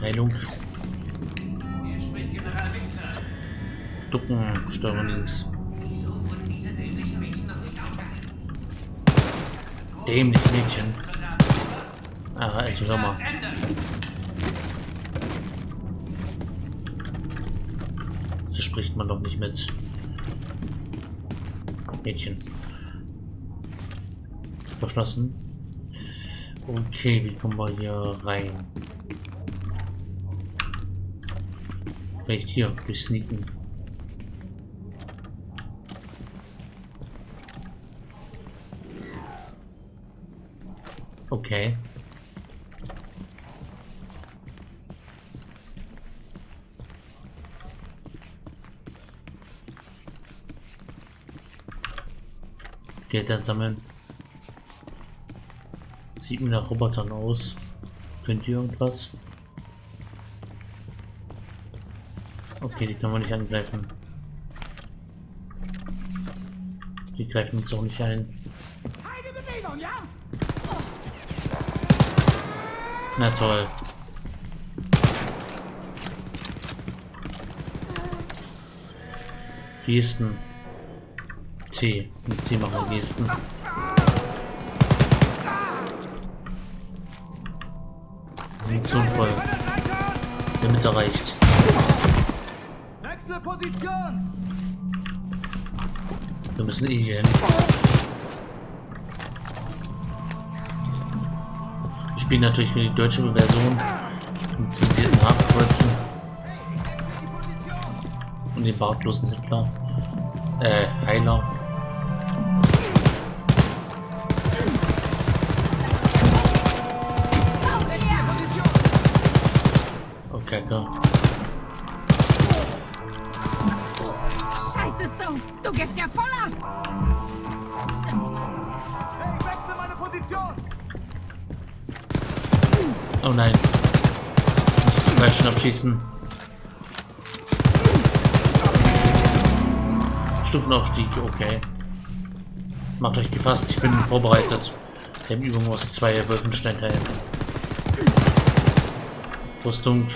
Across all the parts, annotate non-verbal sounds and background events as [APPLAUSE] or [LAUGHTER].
Heilung. Ducken, Steuerung links. Dämlich Mädchen. Ah, also hör mal. So spricht man doch nicht mit Mädchen. Verschlossen. Okay, wie kommen wir hier rein? Vielleicht hier, durch Sneaken. Okay. Geld sammeln. Sieht mir nach Robotern aus. Könnt ihr irgendwas? Okay, die können wir nicht angreifen. Die greifen uns auch nicht ein. Na toll. Gesten. C. Mit C machen wir Gesten. Munition voll. Damit erreicht. Wechsel Position! Wir müssen eh hier hin. Ich spiele natürlich für die deutsche Version mit zensierten Hakenkreuzen und den bartlosen Hitler. Äh, Heiler. Okay, klar. So! Du gehst ja voll ab! Hey, ich wechsle meine Position! Oh nein. Falschen abschießen. Stufenaufstieg, okay. Macht euch gefasst, ich bin vorbereitet. Wir haben Übung aus zwei Wolfenstein-Teilen. Rüstung.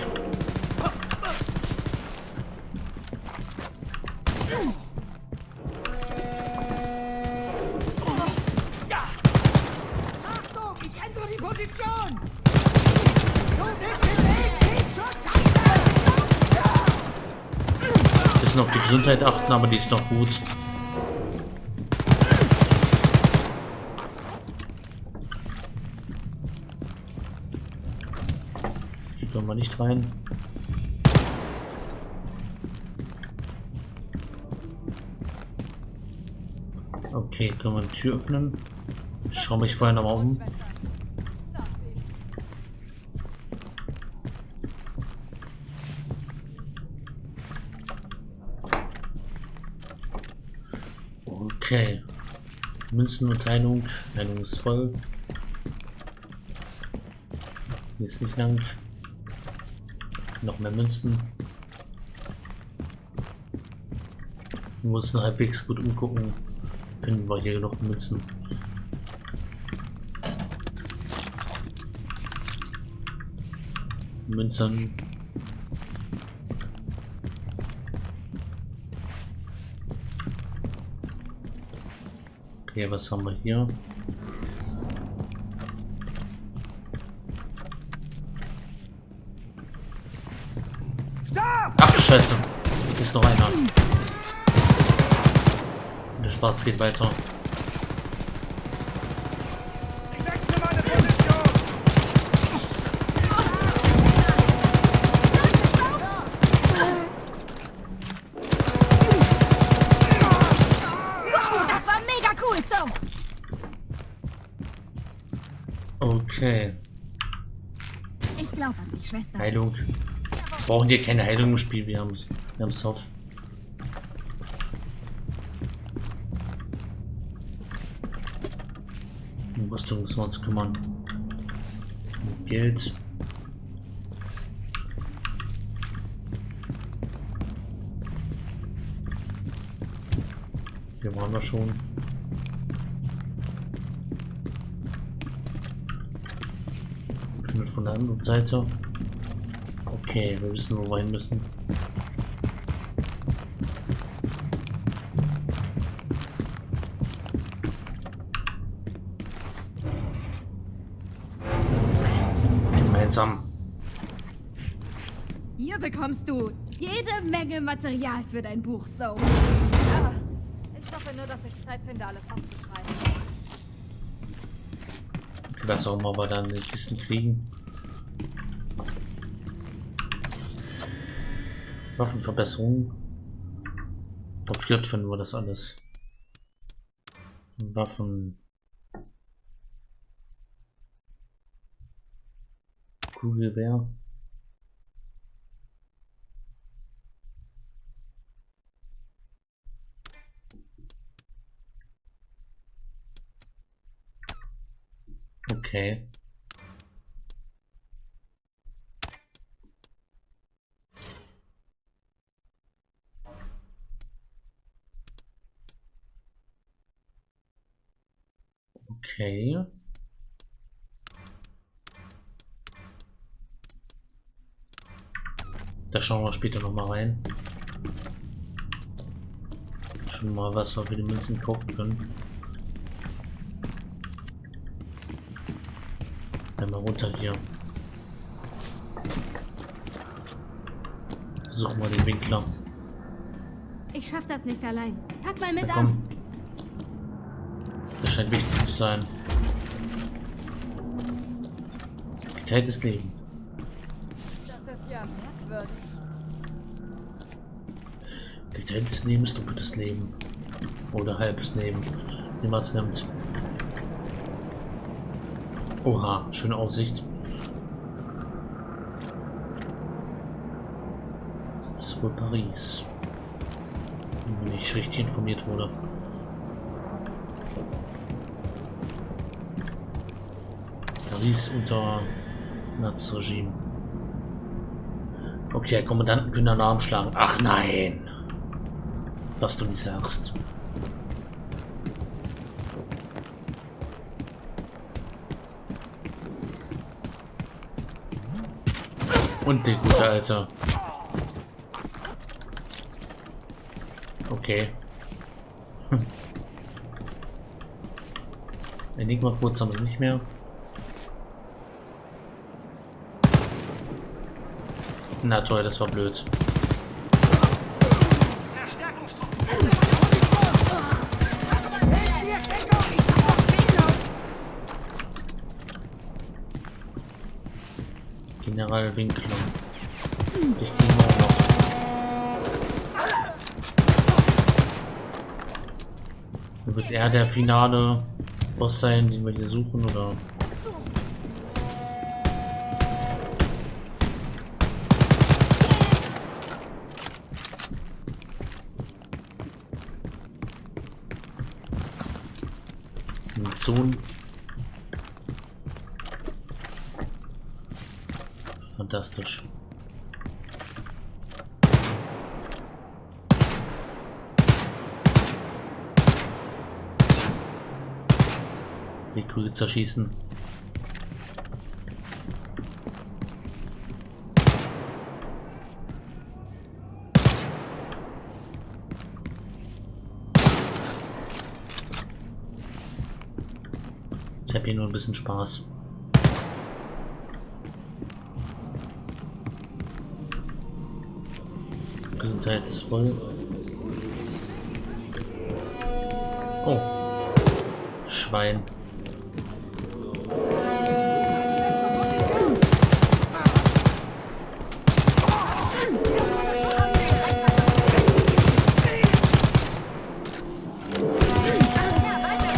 Gesundheit achten, aber die ist noch gut. Hier können wir nicht rein. Okay, können wir die Tür öffnen. Ich schaue mich vorher nochmal um. Okay. Münzenverteilung. Heilung ist voll. Hier ist nicht lang. Noch mehr Münzen. Wir müssen halbwegs gut umgucken. Finden wir hier noch Münzen. Münzen. Okay, was haben wir hier? Ach Scheiße. Hier ist noch einer. Der Spaß geht weiter. Okay. Ich glaube an dich, Schwester. Heilung. Wir brauchen hier keine Heilung im Spiel. Wir haben wir haben Soft. Um Rüstung müssen wir uns kümmern. Geld. Hier waren wir schon. Von der anderen Seite. Okay, wir wissen, wo wir hin müssen. Gemeinsam. Hier bekommst du jede Menge Material für dein Buch, so. Ja, ich hoffe nur, dass ich Zeit finde, alles aufzuschreiben. Was auch immer wir dann in Kisten kriegen. Waffenverbesserung. Auf J finden wir das alles. Waffen. Kugelwehr. Okay. Okay. Da schauen wir später noch mal rein. Schon mal was wir für die Münzen kaufen können. Einmal runter hier. Suchen wir den Winkler. Ich schaff das nicht allein. Pack mal mit Na an. Scheint wichtig zu sein. Geteiltes Leben. Das ist ja merkwürdig. Geteiltes Leben ist doppeltes Leben. Oder halbes Leben. Es nimmt. Oha, schöne Aussicht. Das ist wohl Paris. Wenn ich richtig informiert wurde. Paris unter Nazi-Regime. Okay, Kommandanten können einen Namen schlagen. Ach nein! Was du nicht sagst. Und der gute Alter. Okay. Hm. Enigma kurz haben sie nicht mehr. Na toll, das war blöd. General Winkler. Ich gehe mal noch. Wird er der finale Boss sein, den wir hier suchen, oder? Munition. Fantastisch. Die Kugel zerschießen. Ich habe hier nur ein bisschen Spaß. Gesundheit ist voll. Oh. Schwein.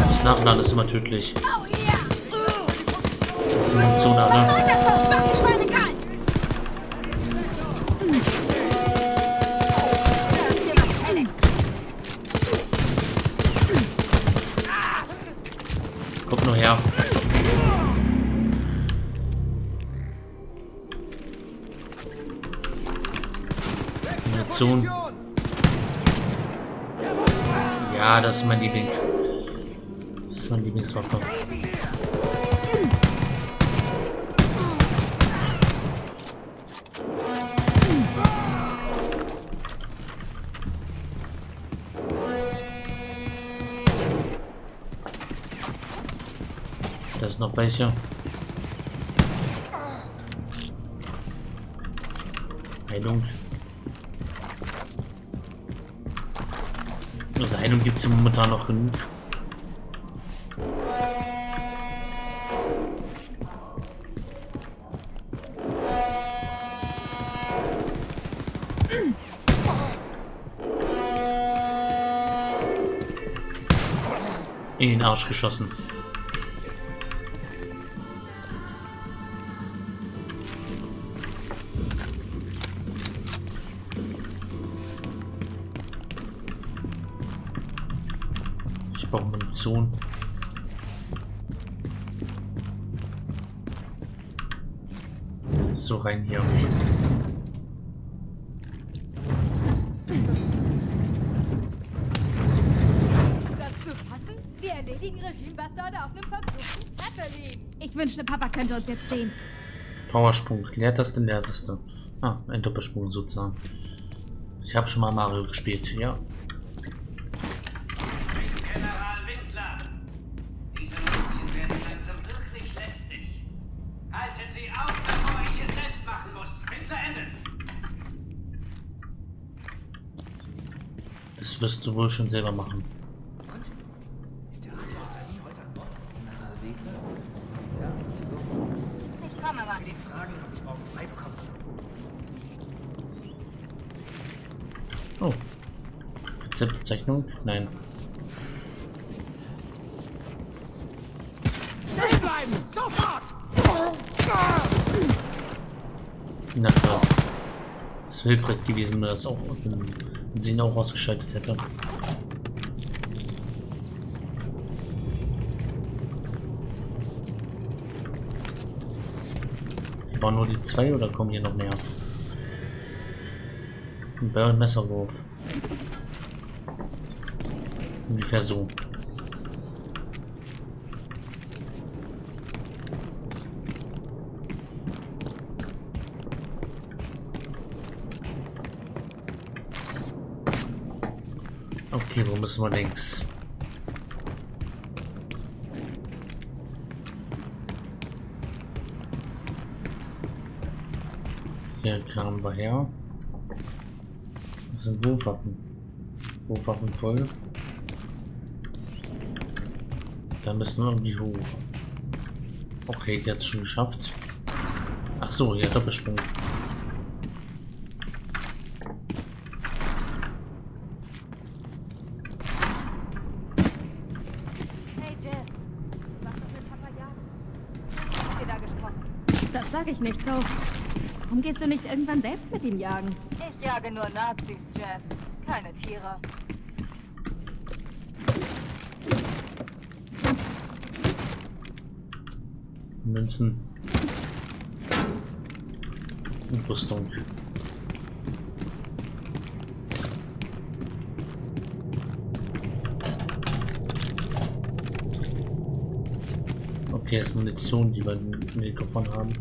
Das Nachladen ist immer tödlich. Das so! Guck nur her. Munition. Ja, das ist mein Liebling. Welche. Heilung. Also Heilung gibt es ja momentan noch genug. In den Arsch geschossen. Munition. So rein hier. Das zu fassen? Wir erledigen Regimebastarde auf einem verfluchten Zeppelin. Ich wünschte, Papa könnte uns jetzt sehen. Powersprung. Leertaste, Leertaste. Ah, ein Doppelsprung sozusagen. Ich habe schon mal Mario gespielt, ja. General Winkler. Diese Mädchen werden langsam wirklich lästig. Haltet sie auf, bevor ich es selbst machen muss. Winkler, Ende. Das wirst du wohl schon selber machen. Ich komme aber. Oh. Rezeptzeichnung? Nein. Bleiben! Sofort! Na klar. Es wäre hilfreich gewesen, wenn das auch wenn sie auch ausgeschaltet hätte. Waren nur die zwei oder kommen hier noch mehr? Ein Messerwurf. Ungefähr so. Okay, wo müssen wir links? Hier kamen wir her. Das sind Wurfwaffen. Wurfwaffen voll. Da müssen wir irgendwie hoch. Okay, es schon geschafft. Ach so, ja, Doppelsprung. Hey Jess, du warst doch mit Papa jagen. Was habt ihr da gesprochen? Das sage ich nicht so. Warum gehst du nicht irgendwann selbst mit ihm jagen? Ich jage nur Nazis, Jess. Keine Tiere. Münzen. Und Rüstung. Okay, ist Munition, die wir im Mikrofon haben.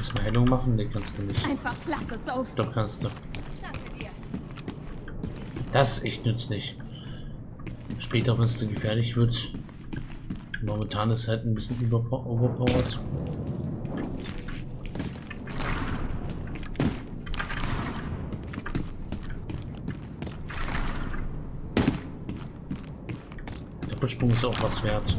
Kannst du machen? Ne, kannst du nicht. Einfach klasse, Soph. Doch kannst du. Das ist echt nützlich. Später, wenn es dann gefährlich wird. Momentan ist halt ein bisschen überpo- overpowered. Doppelsprung ist auch was wert.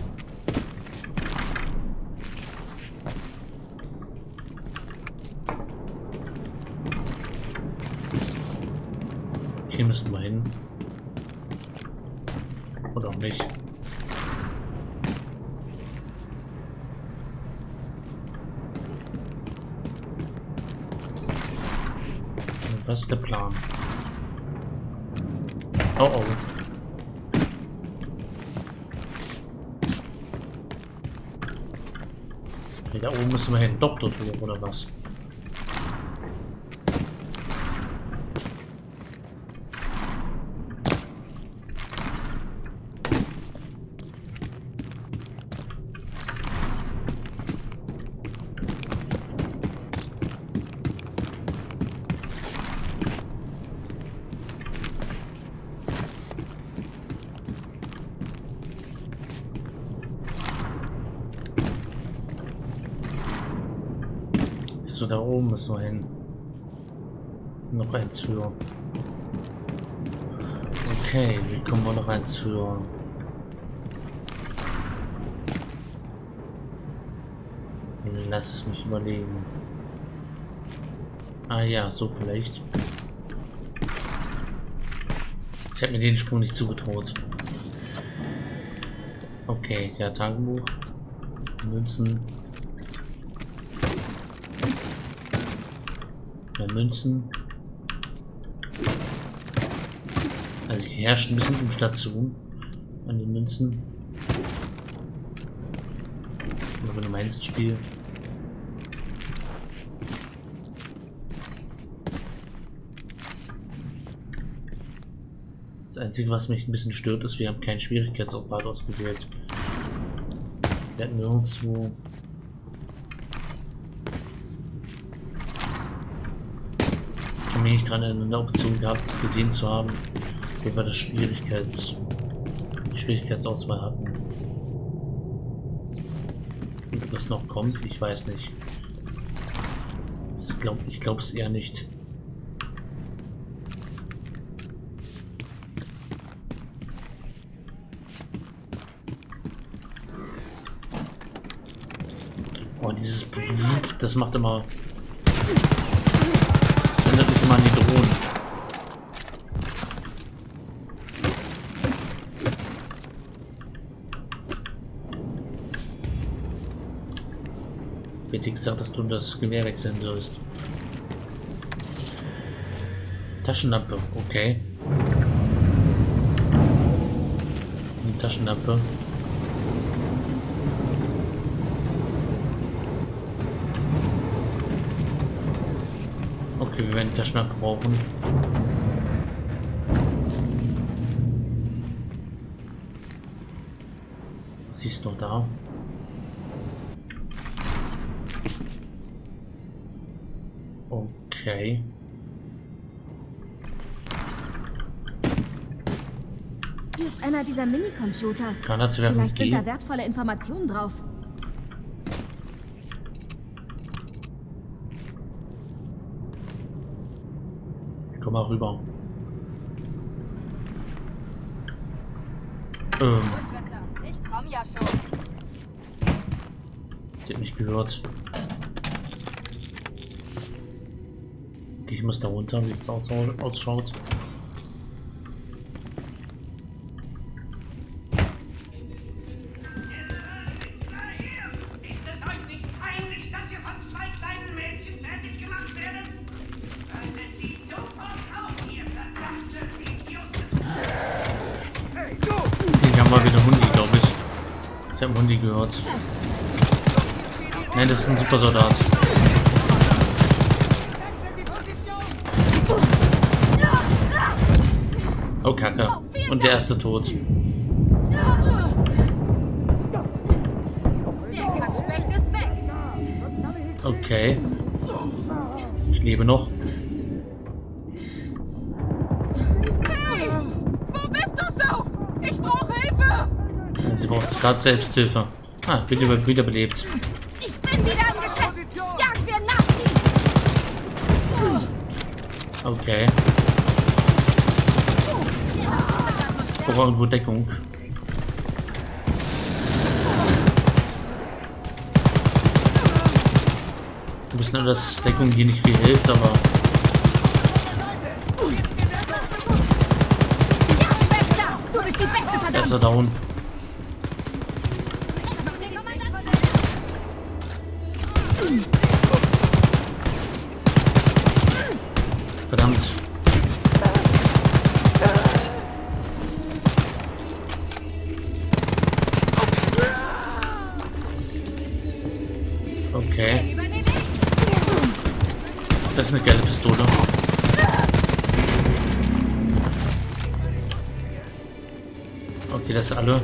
Hier müssten wir hin. Oder auch nicht. Was ist der Plan? Oh oh. Da oben müssen wir hin. Hoch oder was? Achso, da oben müssen wir hin. Noch eins höher. Okay, wie kommen wir noch eins höher? Lass mich überlegen. Ah ja, so vielleicht. Ich habe mir den Sprung nicht zugetraut. Okay, ja, Tagebuch. Münzen. Ja, Münzen. Also hier herrscht ein bisschen Inflation an den Münzen. Oder wenn du meinst, Spiel. Das Einzige, was mich ein bisschen stört, ist, wir haben keinen Schwierigkeitsgrad ausgewählt. Wir hatten nirgendwo... mich nicht dran erinnern, eine Option gehabt, gesehen zu haben, wo wir das Schwierigkeits... Schwierigkeitsauswahl hatten. Und das noch kommt, ich weiß nicht. Ich glaube ich glaub es eher nicht. Oh, dieses das macht immer. Gesagt, dass du das Gewehr wechseln wirst. Taschenlampe, okay. Eine Taschenlampe. Okay, wir werden die Taschenlampe brauchen. Sie ist noch da. Okay. Hier ist einer dieser Minicomputer. Granate werfen Vielleicht sind da wertvolle Informationen drauf. Komm mal rüber. Ähm, ich komm ja schon. die hat mich gehört. Idioten! Hier haben wir wieder Hundi, glaube ich. Ich habe Hundi gehört. Nein, das ist ein Supersoldat. Oh, Kacke. Und der erste tot. Weg. Okay. Ich lebe noch. Hey, wo bist du so? Ich brauche Hilfe. Sie braucht gerade Selbsthilfe. Ah, wird über wiederbelebt. Ich bin wieder im Geschäft. Jagen wir Nazis. Okay. Ich brauche irgendwo Deckung. Wir wissen nur, dass Deckung hier nicht viel hilft, aber Ja, Schwester. Scheiß alle.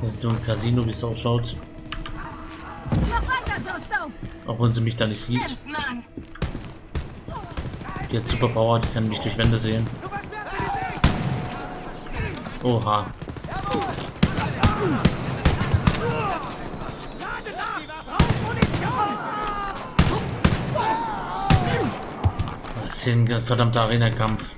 Das ist nur ein Casino, wie es ausschaut. Auch wenn sie mich da nicht sieht. Die hat Superpower, die kann mich durch Wände sehen. Oha. Das ist ein verdammter Arena-Kampf.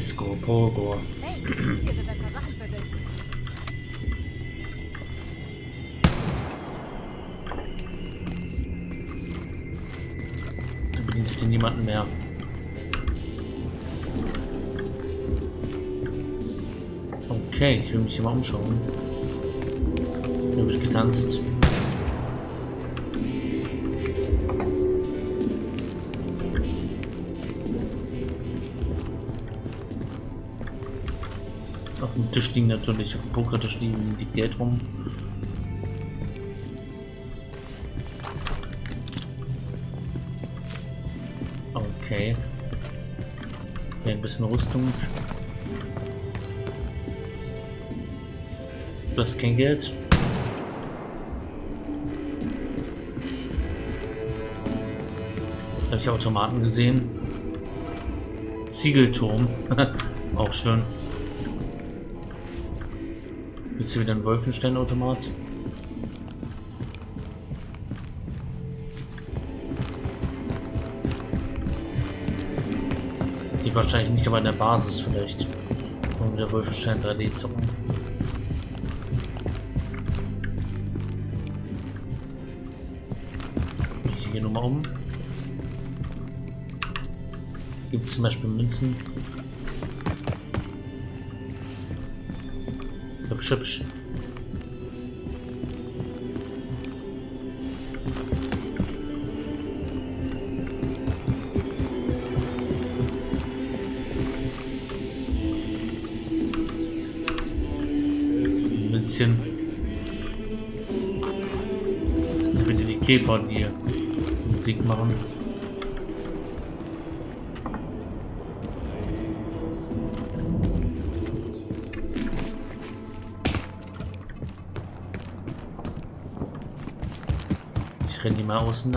Disco Pogo. Hey, hier sind ein paar Sachen für dich. Du bedienst hier niemanden mehr. Okay, ich will mich hier mal umschauen. Hier wird getanzt. Auf dem Tisch liegen natürlich, auf dem Pokertisch liegen die Geld rum. Okay. Hier ein bisschen Rüstung. Du hast kein Geld. Habe ich Automaten gesehen. Ziegelturm. [LAUGHS] Auch schön. Hier wieder ein Wolfenstein-Automat. Die wahrscheinlich nicht, aber in der Basis vielleicht. Und wieder Wolfenstein 3D zocken. Ich gehe nochmal um. Gibt es zum Beispiel Münzen? Hübsch. Münzchen. Das sind wieder die Käfer, die Musik machen. Ich renne die mal außen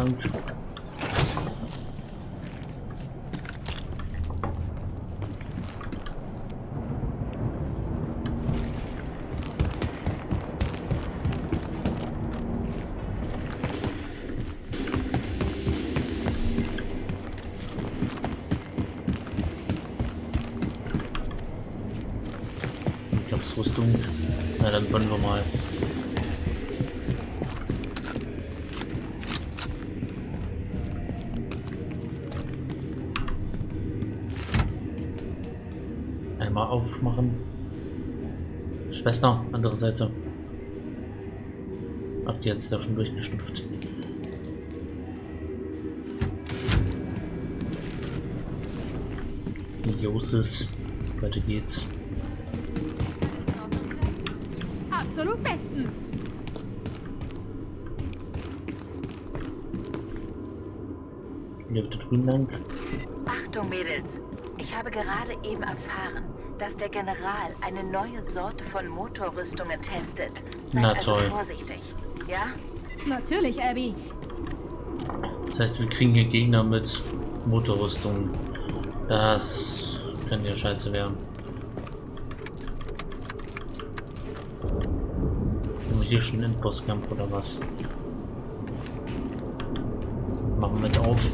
andere Seite. Ach, die hat's da schon durchgeschlüpft. Josis. Weiter geht's. Absolut bestens. Hier auf der drüben lang. Achtung, Mädels. Ich habe gerade eben erfahren, dass der General eine neue Sorte von Motorrüstungen testet. Seid Na also toll. vorsichtig. Ja? Natürlich, Abby. Das heißt, wir kriegen hier Gegner mit Motorrüstung. Das kann ja scheiße werden. Haben wir hier schon einen Endbosskampf oder was? Machen wir mit auf.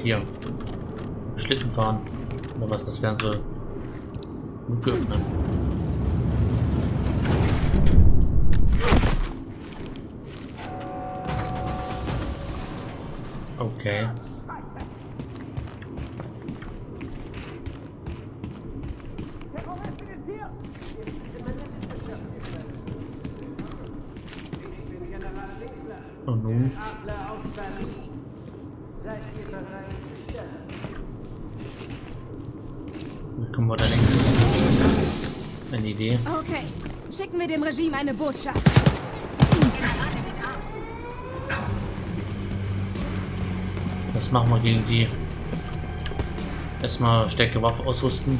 Hier. Schlitten fahren. Oder was das werden. Und öffnen. Okay. Idee? Okay. Schicken wir dem Regime eine Botschaft. Was machen wir gegen die? Erstmal stärkere Waffe ausrüsten.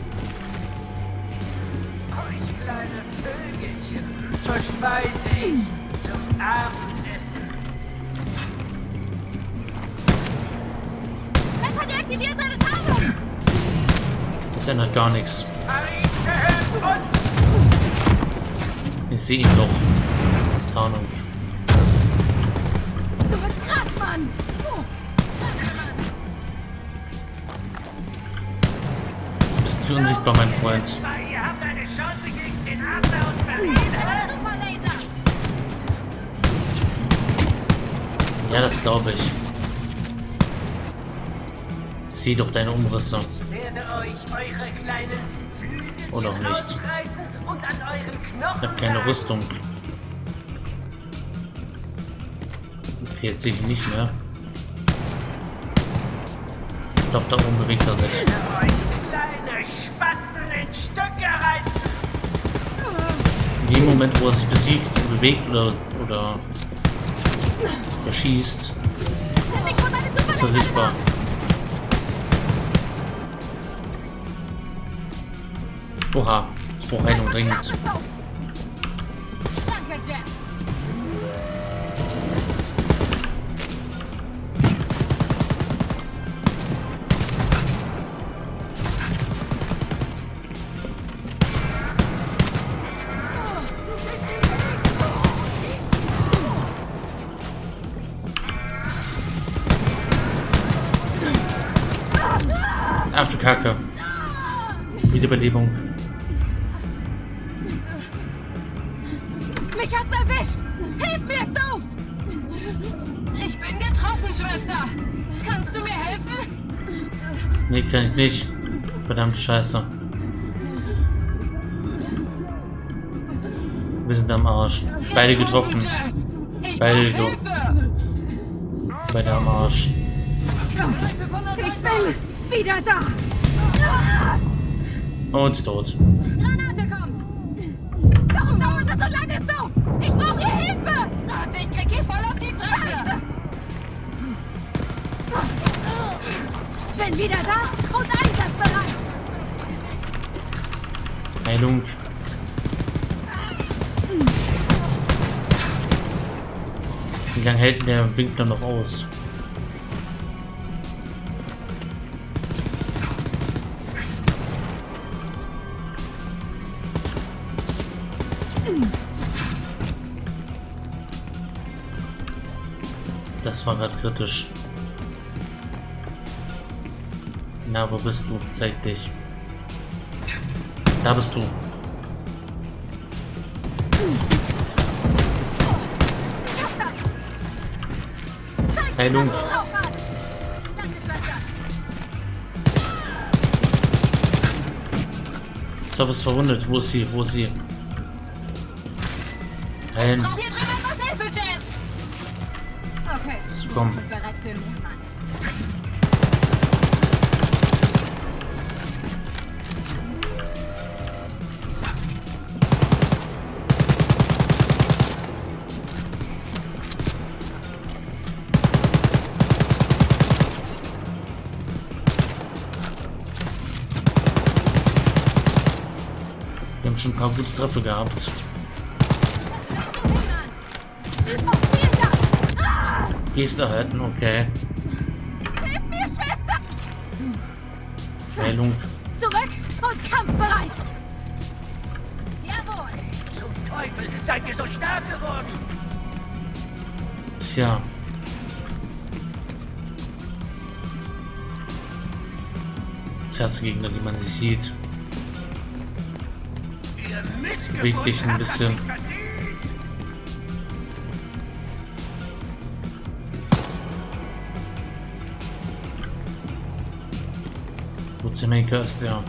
Euch kleine Vögelchen. verspeise ich zum Abendessen. Pepper, deaktiviert seine Tarnung! Das ändert gar nichts. Uns! Ich sehe ihn doch. Das ist Tarnung. Du bist krass, Mann! Du bist nicht unsichtbar, mein Freund. Weil ihr habt eine Chance gegen den Adler aus Berlin, hä? Superlaser! Ja, das glaube ich. Sieh doch deine Umrisse. Ich werde euch eure kleinen Oder auch nicht. Ich habe keine. Rüstung. Okay, jetzt sehe ich ihn nicht mehr. Ich glaube, da oben bewegt er sich. Ich werde euch kleine Spatzen in Stücke reißen. In dem Moment, wo er sich besiegt, bewegt oder, oder erschießt, ist er sichtbar. Oha, ich brauche Heilung dringend. Ach du Kacke. Wiederbelebung. Ich nicht. Verdammte Scheiße. Wir sind am Arsch. Beide getroffen. Beide getroffen. Beide am Arsch. Ich bin wieder da! Und tot. Bin wieder da und einsatzbereit! Heilung. Wie lange hält der Winkler noch aus? Das war gerade kritisch. Na, wo bist du? Zeig dich. Da bist du. Heilung. Sof ist verwundet. Wo ist sie? Wo ist sie? Heilen. Okay, Komm. Paar gute Treffer gehabt. Dank! Geste halten, okay. Hilf mir, Schwester! Heilung. Zurück und kampfbereit! Jawohl! Zum Teufel, seid ihr so stark geworden? Tja. Ich hasse Gegner, die man nicht sieht. Beweg dich ein bisschen. Wurzelmaker ist der.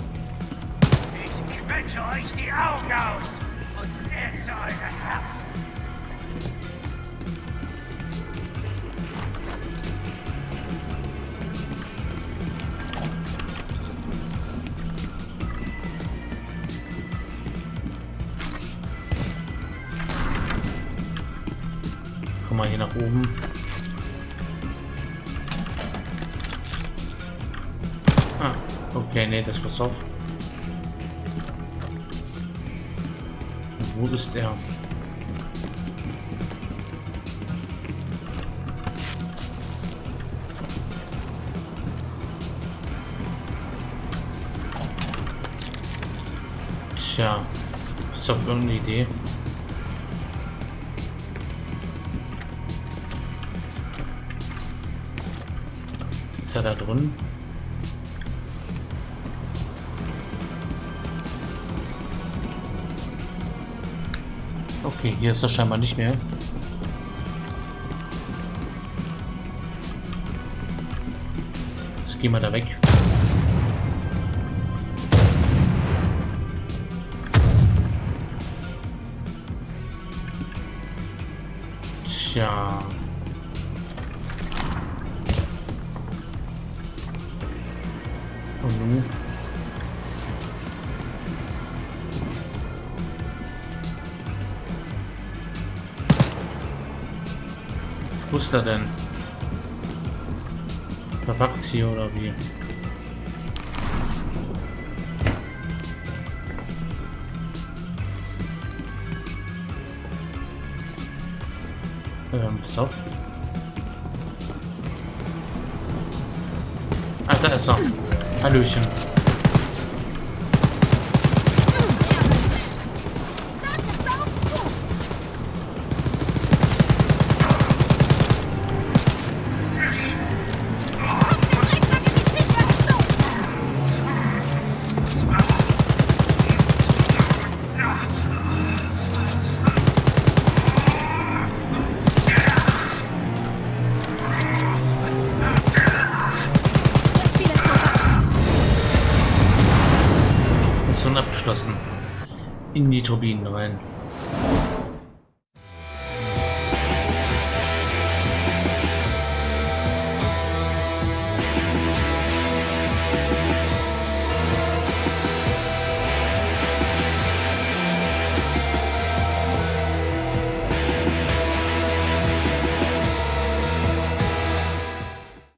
Ich quetsche euch die Augen aus und esse eure Herzen. mal hier nach oben. Ah, okay, nee, das pass auf. Wo ist er? Tja, ist doch irgendeine Idee. Ist er da drin? Okay, hier ist er scheinbar nicht mehr. Jetzt gehen wir da weg. Tja. Ist er denn? Verpackt hier oder wie? Ähm, pass auf. Ah, da ist er. Hallöchen. umgetobin